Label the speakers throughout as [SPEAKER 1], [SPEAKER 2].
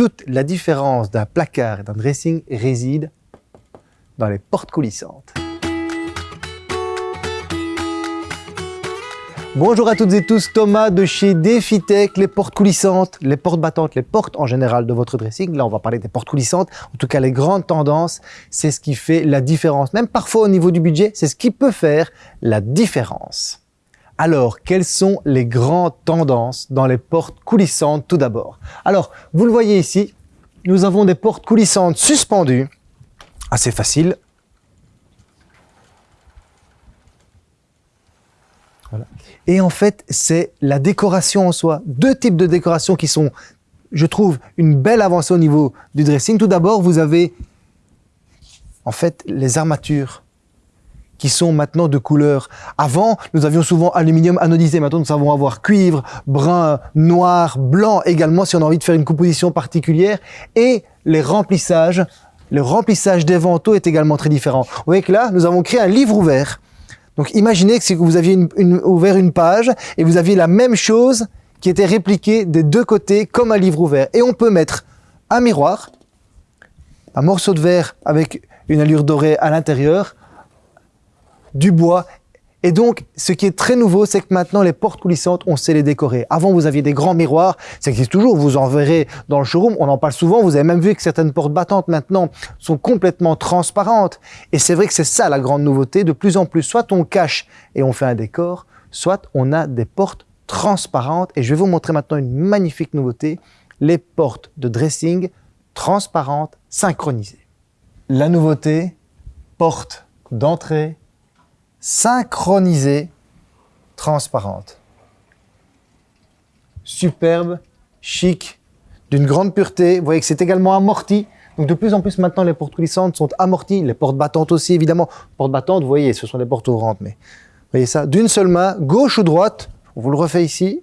[SPEAKER 1] toute la différence d'un placard et d'un dressing réside dans les portes coulissantes. Bonjour à toutes et tous, Thomas de chez DefiTech, les portes coulissantes, les portes battantes, les portes en général de votre dressing. Là, on va parler des portes coulissantes. En tout cas, les grandes tendances, c'est ce qui fait la différence. Même parfois au niveau du budget, c'est ce qui peut faire la différence. Alors, quelles sont les grandes tendances dans les portes coulissantes tout d'abord? Alors, vous le voyez ici, nous avons des portes coulissantes suspendues, assez facile. Et en fait, c'est la décoration en soi. Deux types de décoration qui sont, je trouve, une belle avancée au niveau du dressing. Tout d'abord, vous avez en fait les armatures qui sont maintenant de couleur. Avant, nous avions souvent aluminium anodisé. Maintenant, nous savons avoir cuivre, brun, noir, blanc également si on a envie de faire une composition particulière. Et les remplissages, le remplissage des vantaux est également très différent. Vous voyez que là, nous avons créé un livre ouvert donc imaginez que, vous aviez ouvert une page et vous aviez la même chose qui était répliquée des deux côtés comme un livre ouvert. Et on peut mettre un miroir, un morceau de verre avec une allure dorée à l'intérieur, du bois et donc, ce qui est très nouveau, c'est que maintenant, les portes coulissantes, on sait les décorer. Avant, vous aviez des grands miroirs, ça existe toujours, vous en verrez dans le showroom, on en parle souvent, vous avez même vu que certaines portes battantes maintenant sont complètement transparentes. Et c'est vrai que c'est ça la grande nouveauté, de plus en plus, soit on cache et on fait un décor, soit on a des portes transparentes. Et je vais vous montrer maintenant une magnifique nouveauté, les portes de dressing transparentes, synchronisées. La nouveauté, porte d'entrée synchronisée, transparente. Superbe, chic, d'une grande pureté. Vous voyez que c'est également amorti. Donc de plus en plus maintenant, les portes coulissantes sont amorties. Les portes battantes aussi, évidemment. Portes battantes, vous voyez, ce sont des portes ouvrantes. Mais vous voyez ça, d'une seule main, gauche ou droite. On vous le refait ici.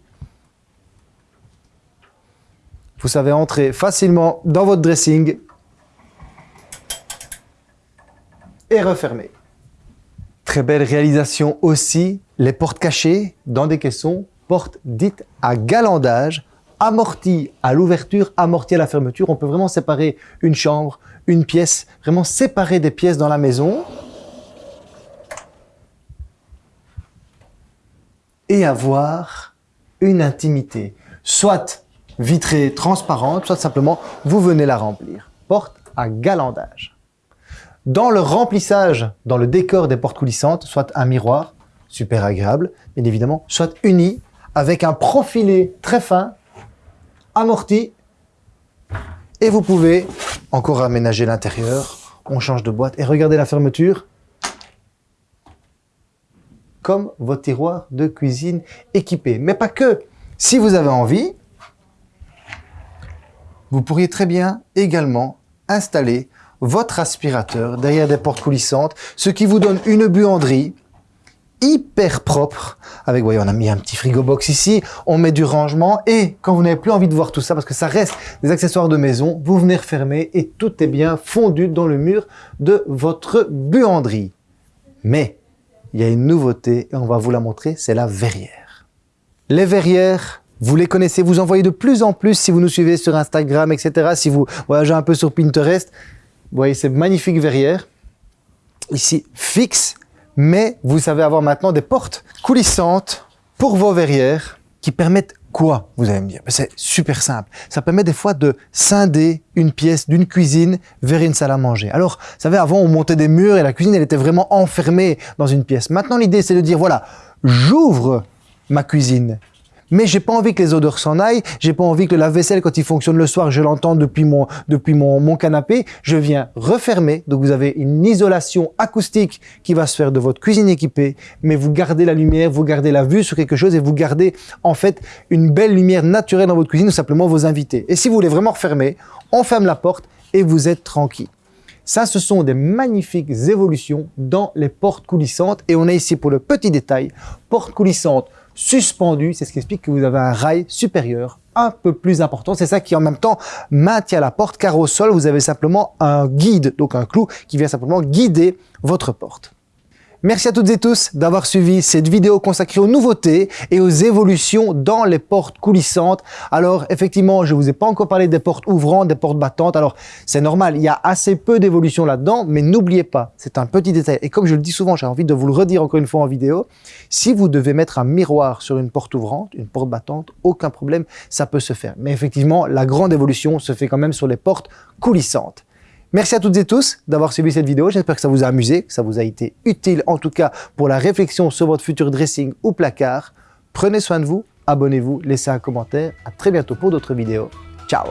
[SPEAKER 1] Vous savez entrer facilement dans votre dressing et refermer. Très belle réalisation aussi, les portes cachées dans des caissons, portes dites à galandage, amorties à l'ouverture, amorties à la fermeture. On peut vraiment séparer une chambre, une pièce, vraiment séparer des pièces dans la maison. Et avoir une intimité, soit vitrée, transparente, soit simplement vous venez la remplir. Porte à galandage. Dans le remplissage, dans le décor des portes coulissantes, soit un miroir, super agréable, bien évidemment, soit uni avec un profilé très fin, amorti, et vous pouvez encore aménager l'intérieur. On change de boîte et regardez la fermeture comme votre tiroir de cuisine équipé. Mais pas que. Si vous avez envie, vous pourriez très bien également installer votre aspirateur derrière des portes coulissantes, ce qui vous donne une buanderie hyper propre. Avec, voyez, on a mis un petit frigo box ici, on met du rangement et quand vous n'avez plus envie de voir tout ça, parce que ça reste des accessoires de maison, vous venez refermer et tout est bien fondu dans le mur de votre buanderie. Mais, il y a une nouveauté et on va vous la montrer, c'est la verrière. Les verrières, vous les connaissez, vous en voyez de plus en plus si vous nous suivez sur Instagram, etc. Si vous voyagez un peu sur Pinterest, vous voyez ces magnifiques verrières, ici fixes, mais vous savez avoir maintenant des portes coulissantes pour vos verrières qui permettent quoi, vous allez me dire? C'est super simple. Ça permet des fois de scinder une pièce d'une cuisine vers une salle à manger. Alors, vous savez, avant, on montait des murs et la cuisine, elle était vraiment enfermée dans une pièce. Maintenant, l'idée, c'est de dire, voilà, j'ouvre ma cuisine mais j'ai pas envie que les odeurs s'en aillent, j'ai pas envie que la vaisselle, quand il fonctionne le soir, je l'entends depuis mon, depuis mon, mon canapé, je viens refermer, donc vous avez une isolation acoustique qui va se faire de votre cuisine équipée, mais vous gardez la lumière, vous gardez la vue sur quelque chose et vous gardez en fait une belle lumière naturelle dans votre cuisine ou simplement vos invités. Et si vous voulez vraiment refermer, on ferme la porte et vous êtes tranquille. Ça, ce sont des magnifiques évolutions dans les portes coulissantes. Et on a ici pour le petit détail, portes coulissantes suspendu. C'est ce qui explique que vous avez un rail supérieur un peu plus important. C'est ça qui en même temps maintient la porte car au sol, vous avez simplement un guide, donc un clou qui vient simplement guider votre porte. Merci à toutes et tous d'avoir suivi cette vidéo consacrée aux nouveautés et aux évolutions dans les portes coulissantes. Alors effectivement, je vous ai pas encore parlé des portes ouvrantes, des portes battantes. Alors c'est normal, il y a assez peu d'évolution là-dedans, mais n'oubliez pas, c'est un petit détail. Et comme je le dis souvent, j'ai envie de vous le redire encore une fois en vidéo, si vous devez mettre un miroir sur une porte ouvrante, une porte battante, aucun problème, ça peut se faire. Mais effectivement, la grande évolution se fait quand même sur les portes coulissantes. Merci à toutes et tous d'avoir suivi cette vidéo. J'espère que ça vous a amusé, que ça vous a été utile, en tout cas pour la réflexion sur votre futur dressing ou placard. Prenez soin de vous, abonnez-vous, laissez un commentaire. À très bientôt pour d'autres vidéos. Ciao